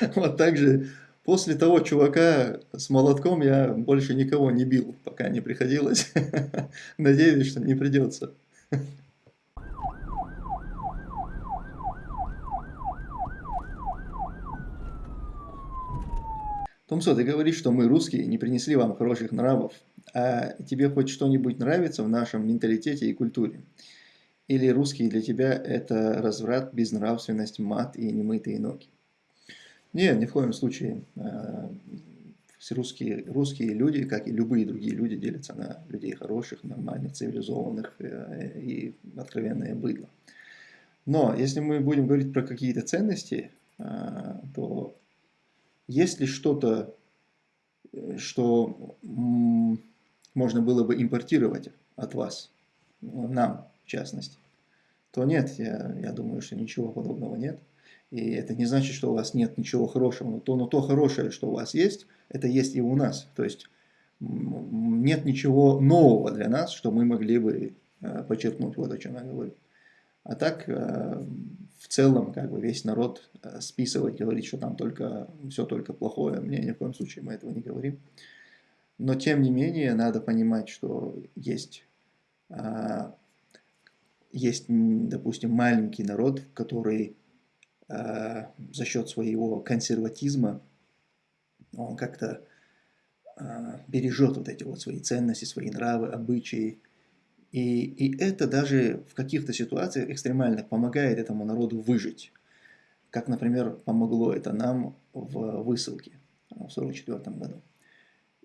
Вот так же после того чувака с молотком я больше никого не бил, пока не приходилось. Надеюсь, что не придется. Томсо, ты говоришь, что мы, русские, не принесли вам хороших нравов, а тебе хоть что-нибудь нравится в нашем менталитете и культуре? Или русские для тебя это разврат, безнравственность, мат и немытые ноги? Нет, ни в коем случае. А, русские, русские люди, как и любые другие люди, делятся на людей хороших, нормальных, цивилизованных э, и откровенное быдло. Но если мы будем говорить про какие-то ценности, а, то есть ли что-то, э, что можно было бы импортировать от вас, нам в частности, то нет, я, я думаю, что ничего подобного нет. И это не значит, что у вас нет ничего хорошего, но то, но то хорошее, что у вас есть, это есть и у нас. То есть нет ничего нового для нас, что мы могли бы э, подчеркнуть, вот о чем я говорю. А так, э, в целом, как бы весь народ э, списывать, говорить, что там только все только плохое, мне ни в коем случае мы этого не говорим. Но тем не менее, надо понимать, что есть, а, есть допустим, маленький народ, который за счет своего консерватизма, он как-то а, бережет вот эти вот свои ценности, свои нравы, обычаи, и, и это даже в каких-то ситуациях экстремальных помогает этому народу выжить. Как, например, помогло это нам в высылке в 1944 году.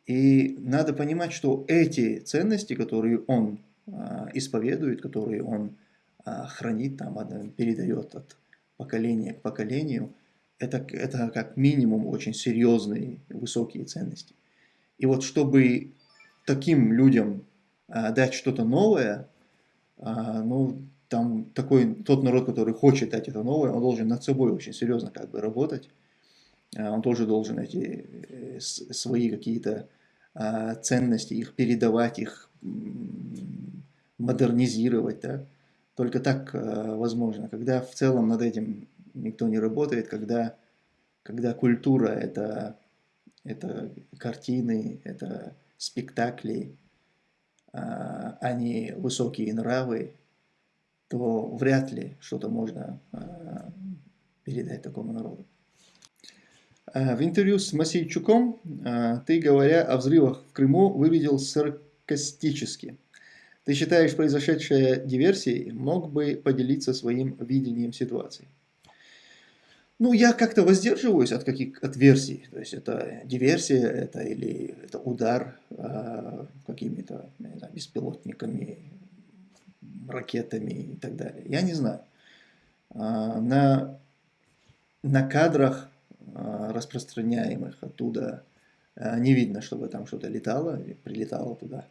И надо понимать, что эти ценности, которые он а, исповедует, которые он а, хранит, там, передает от поколения к поколению, это, это как минимум очень серьезные, высокие ценности. И вот чтобы таким людям а, дать что-то новое, а, ну, там такой, тот народ, который хочет дать это новое, он должен над собой очень серьезно как бы работать. А, он тоже должен эти э, свои какие-то ценности, их передавать, их модернизировать. Да? Только так возможно. Когда в целом над этим никто не работает, когда, когда культура это, это картины, это спектакли, а, а не высокие нравы, то вряд ли что-то можно а, передать такому народу. А, в интервью с Масейчуком ты, говоря о взрывах в Крыму, выглядел саркастически. Ты считаешь произошедшее диверсией, мог бы поделиться своим видением ситуации? Ну, я как-то воздерживаюсь от каких от версий. То есть это диверсия, это или это удар э, какими-то беспилотниками, ракетами и так далее. Я не знаю. Э, на, на кадрах, э, распространяемых оттуда, э, не видно, чтобы там что-то летало или прилетало туда.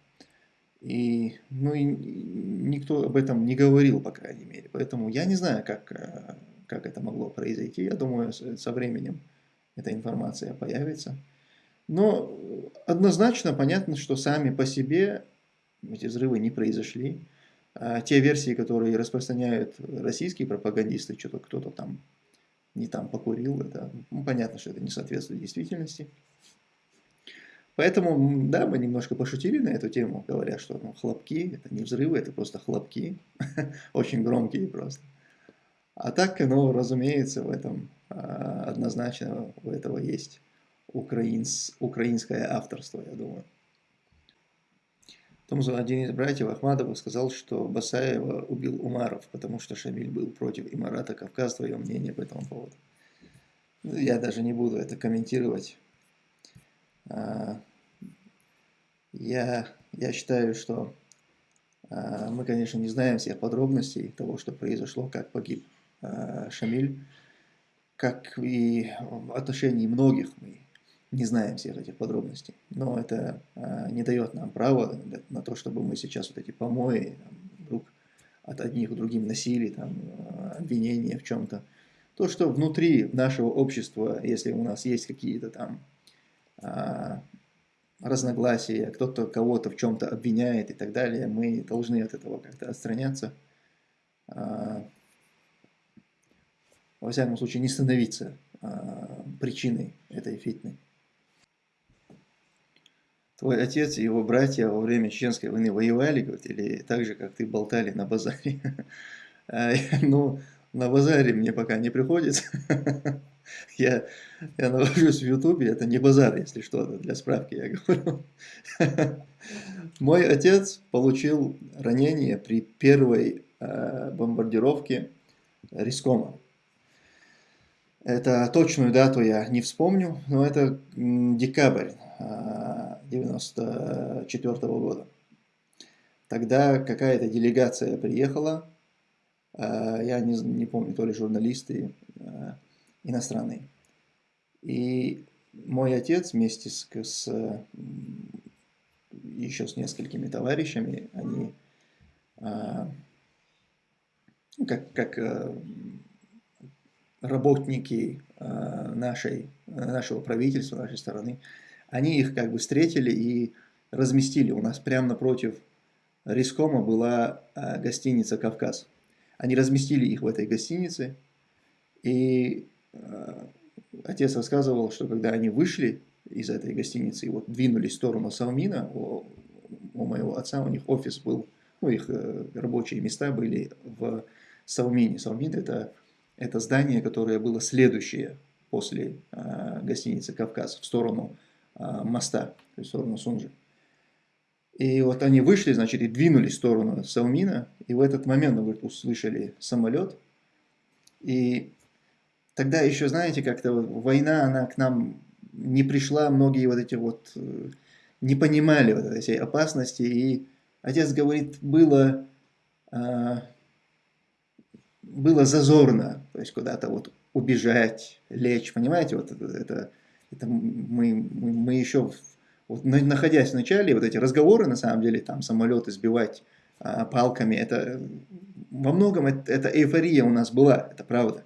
И, ну, и никто об этом не говорил, по крайней мере. Поэтому я не знаю, как как это могло произойти. Я думаю, со временем эта информация появится. Но однозначно понятно, что сами по себе эти взрывы не произошли. А те версии, которые распространяют российские пропагандисты, что-то кто-то там не там покурил, это ну, понятно, что это не соответствует действительности. Поэтому, да, мы немножко пошутили на эту тему, говоря, что ну, хлопки, это не взрывы, это просто хлопки, очень громкие просто. А так, ну, разумеется, в этом а, однозначно у этого есть украинс, украинское авторство, я думаю. Том один из братьев Ахмадова сказал, что Басаева убил Умаров, потому что Шамиль был против Имарата Кавказ. Твое мнение по этому поводу? Ну, я даже не буду это комментировать. Я, я считаю, что а, мы, конечно, не знаем всех подробностей того, что произошло, как погиб Э, Шамиль, как и в отношении многих мы не знаем всех этих подробностей. Но это э, не дает нам права на то, чтобы мы сейчас вот эти помои вдруг от одних к другим носили, там, э, обвинения в чем-то. То, что внутри нашего общества, если у нас есть какие-то там разногласия, кто-то кого-то в чем-то обвиняет и так далее, мы должны от этого как-то отстраняться во всяком случае, не становиться причиной этой фитны. Твой отец и его братья во время Чеченской войны воевали, говорит, или так же, как ты, болтали на базаре? Ну, на базаре мне пока не приходится. Я, я нахожусь в Ютубе, это не базар, если что, то для справки я говорю. Мой отец получил ранение при первой э, бомбардировке Рискома. Это точную дату я не вспомню, но это декабрь 1994 э, года. Тогда какая-то делегация приехала, э, я не, не помню, то ли журналисты э, иностранные. И мой отец вместе с, с еще с несколькими товарищами, они как, как работники э, нашей, нашего правительства, нашей стороны, они их как бы встретили и разместили. У нас прямо напротив Рискома была э, гостиница «Кавказ». Они разместили их в этой гостинице, и отец рассказывал, что когда они вышли из этой гостиницы и вот двинулись в сторону Салмина, у, у моего отца, у них офис был, ну, их рабочие места были в Салмине. Салмин – это это здание, которое было следующее после э, гостиницы «Кавказ» в сторону э, моста, в сторону Сунжи. И вот они вышли, значит, и двинулись в сторону Салмина, и в этот момент, говорит, услышали самолет. И тогда еще, знаете, как-то война, она к нам не пришла, многие вот эти вот э, не понимали вот этой опасности. И отец говорит, было было зазорно, то есть куда-то вот убежать, лечь, понимаете, вот это, это, это мы, мы, мы еще, вот, находясь в начале, вот эти разговоры, на самом деле, там самолеты сбивать а, палками, это во многом это, это эйфория у нас была, это правда.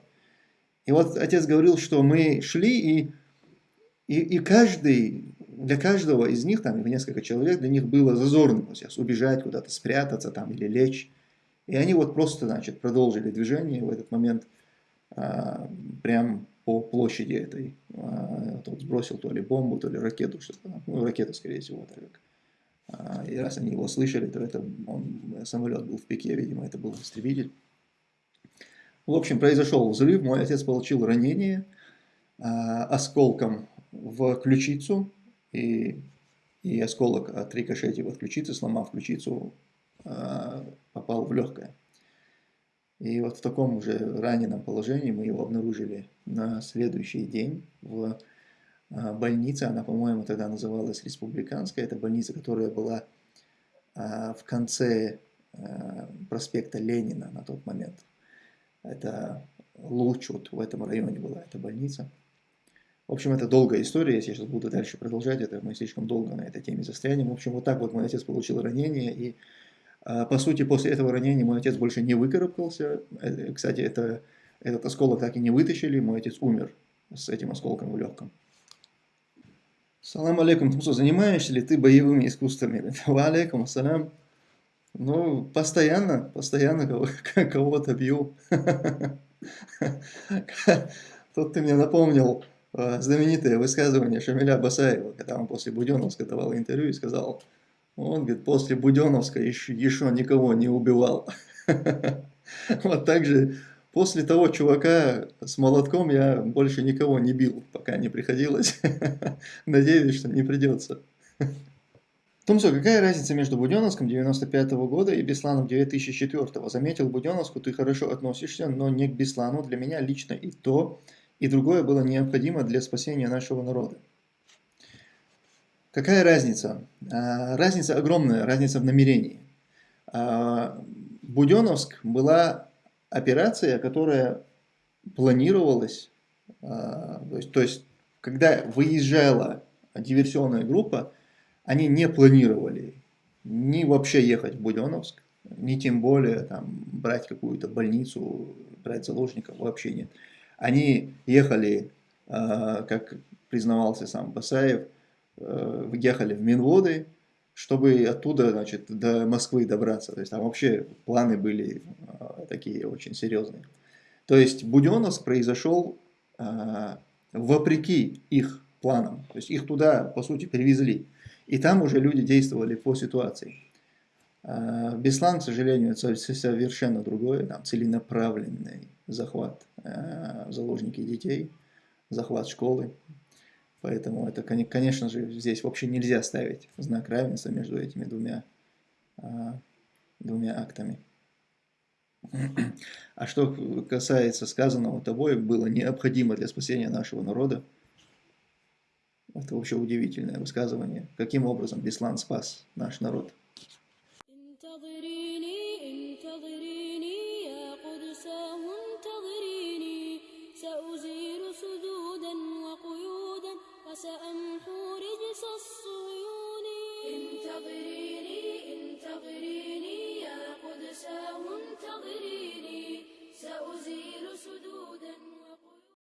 И вот отец говорил, что мы шли, и, и, и каждый, для каждого из них, там несколько человек, для них было зазорно сейчас убежать куда-то, спрятаться там или лечь. И они вот просто, значит, продолжили движение в этот момент а, прям по площади этой. А, тот сбросил то ли бомбу, то ли ракету, что-то Ну, ракета, скорее всего, так как. А, и раз они его слышали, то это он, самолет был в пике, видимо, это был истребитель. В общем, произошел взрыв, мой отец получил ранение а, осколком в ключицу, и, и осколок от рикошетив от ключицы, сломав ключицу, а, попал в легкое. И вот в таком уже раненом положении мы его обнаружили на следующий день в а, больнице. Она, по-моему, тогда называлась Республиканская. Это больница, которая была а, в конце проспекта Ленина на тот момент. Это луч вот в этом районе была эта больница. В общем, это долгая история, если я сейчас буду дальше продолжать, это мы слишком долго на этой теме застрянем. В общем, вот так вот мой отец получил ранение, и а, по сути, после этого ранения мой отец больше не выкарабкался. Э, кстати, это, этот осколок так и не вытащили, мой отец умер с этим осколком в легком. Салам алейкум, Тумсо, занимаешься ли ты боевыми искусствами? Ва алейкум, ассалям. Ну, постоянно, постоянно кого-то бью. Тут ты мне напомнил э, знаменитое высказывание Шамиля Басаева, когда он после Буденовска давал интервью и сказал, он, говорит, после Буденовска еще, еще никого не убивал. Вот так же после того чувака с молотком я больше никого не бил, пока не приходилось. Надеюсь, что не придется. Томсо, какая разница между Буденовском 95 -го года и Бесланом 2004? -го? Заметил Буденовску, ты хорошо относишься, но не к Беслану. Для меня лично и то, и другое было необходимо для спасения нашего народа. Какая разница? А, разница огромная, разница в намерении. А, Буденовск была операция, которая планировалась, а, то есть, то есть когда выезжала диверсионная группа, они не планировали ни вообще ехать в Буденовск, ни тем более там, брать какую-то больницу, брать заложников, вообще нет. Они ехали, как признавался сам Басаев, Э, ехали в Минводы, чтобы оттуда, значит, до Москвы добраться. То есть там вообще планы были э, такие очень серьезные. То есть Буденновск произошел вопреки их планам. То есть их туда, по сути, привезли. И там уже люди действовали по ситуации. А, Беслан, к сожалению, это совершенно другое, там целенаправленный захват а, заложники детей, захват школы. Поэтому это, конечно же, здесь вообще нельзя ставить знак равенства между этими двумя, а, двумя актами. А что касается сказанного тобой, было необходимо для спасения нашего народа, это вообще удивительное высказывание. Каким образом Беслан спас наш народ?